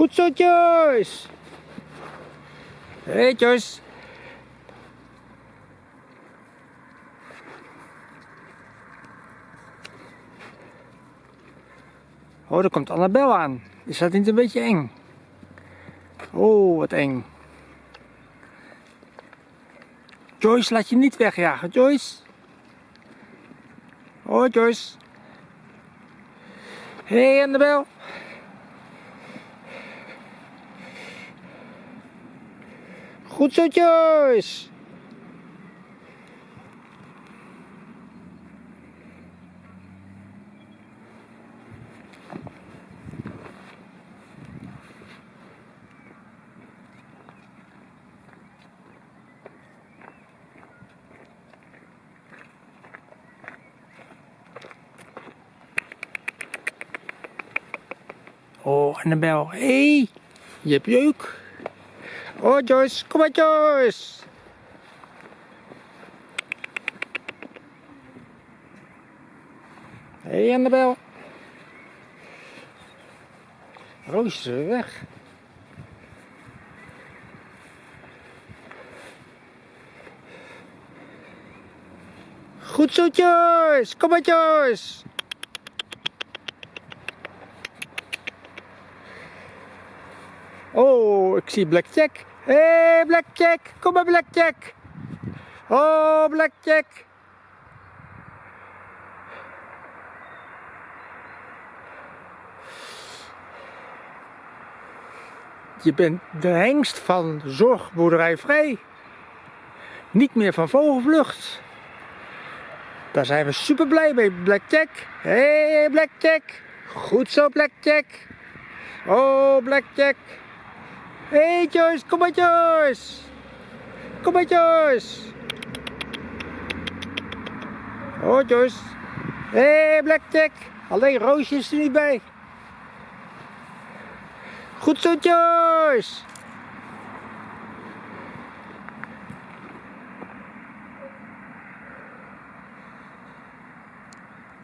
Goed zo, Joyce. Hey, Joyce. Oh, er komt Annabel aan. Is dat niet een beetje eng? Oh, wat eng. Joyce, laat je niet wegjagen, Joyce. Oh, Joyce. Hé, hey, Annabel. Goed zo, Joyce. Oh, Annabel. Hé, hey, je hebt jeuk. Oh, Joyce. Kom maar, Joyce. Hé, hey, Annabel. Roosje is weg. Goed zo, Joyce. Kom maar, Joyce. Oh, ik zie Blackjack. Hé, hey, Blackjack. Kom maar, Blackjack. Oh, Blackjack. Je bent de hengst van Zorgboerderij Vrij. Niet meer van Vogelvlucht. Daar zijn we super blij mee, Blackjack. Hé, hey, Blackjack. Goed zo, Blackjack. Oh, Blackjack. Hé hey Joyce, kom maar Joyce. Kom maar Joyce. Oh Joyce. Hé hey, Blackjack. Alleen Roosje is er niet bij. Goed zo Joyce.